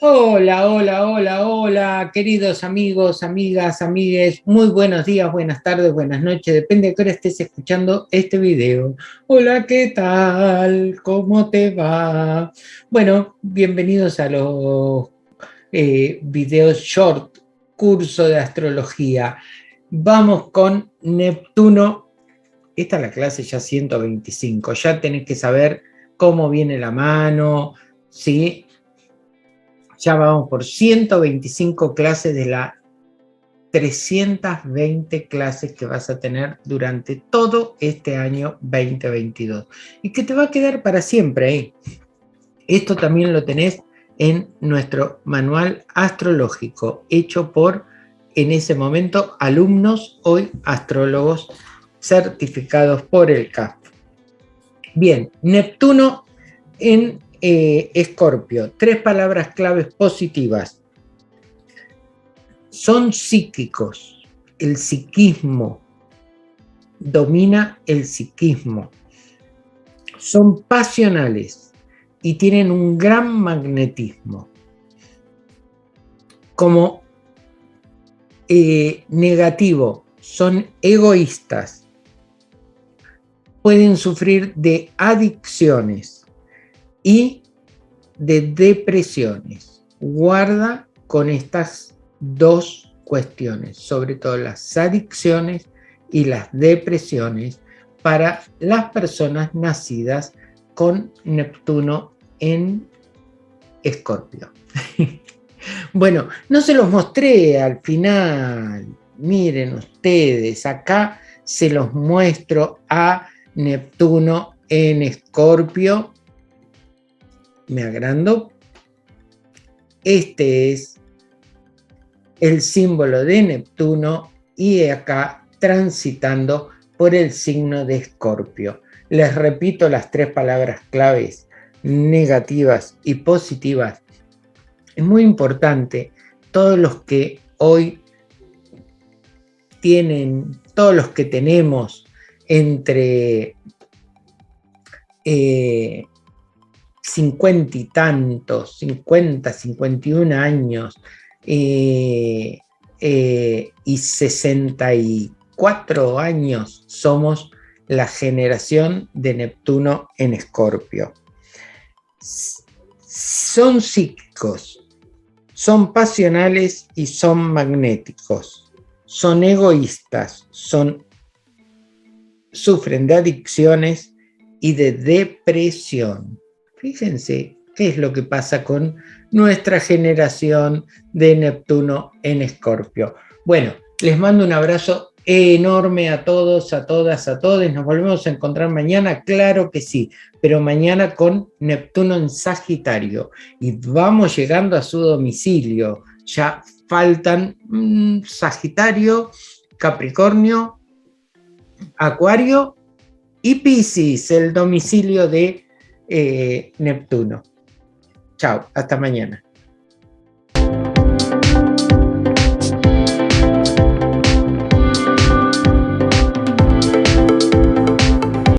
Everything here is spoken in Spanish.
Hola, hola, hola, hola, queridos amigos, amigas, amigues, muy buenos días, buenas tardes, buenas noches, depende de qué hora estés escuchando este video. Hola, ¿qué tal? ¿Cómo te va? Bueno, bienvenidos a los eh, videos short, curso de astrología. Vamos con Neptuno. Esta es la clase ya 125, ya tenés que saber cómo viene la mano, ¿sí? Ya vamos por 125 clases de las 320 clases que vas a tener durante todo este año 2022. Y que te va a quedar para siempre. ¿eh? Esto también lo tenés en nuestro manual astrológico, hecho por, en ese momento, alumnos, hoy astrólogos certificados por el CAF. Bien, Neptuno en eh, Escorpio, tres palabras claves positivas. Son psíquicos, el psiquismo, domina el psiquismo. Son pasionales y tienen un gran magnetismo. Como eh, negativo, son egoístas. Pueden sufrir de adicciones y de depresiones. Guarda con estas dos cuestiones, sobre todo las adicciones y las depresiones para las personas nacidas con Neptuno en Escorpio. bueno, no se los mostré al final. Miren ustedes, acá se los muestro a Neptuno en Escorpio me agrando. Este es el símbolo de Neptuno y acá transitando por el signo de Escorpio. Les repito las tres palabras claves, negativas y positivas. Es muy importante, todos los que hoy tienen, todos los que tenemos entre eh, 50 y tantos, 50, 51 años eh, eh, y 64 años somos la generación de Neptuno en Escorpio. Son psíquicos, son pasionales y son magnéticos, son egoístas, son, sufren de adicciones y de depresión. Fíjense qué es lo que pasa con nuestra generación de Neptuno en Escorpio. Bueno, les mando un abrazo enorme a todos, a todas, a todos. Nos volvemos a encontrar mañana, claro que sí, pero mañana con Neptuno en Sagitario. Y vamos llegando a su domicilio. Ya faltan mm, Sagitario, Capricornio, Acuario y Piscis, el domicilio de eh, Neptuno. Chao, hasta mañana.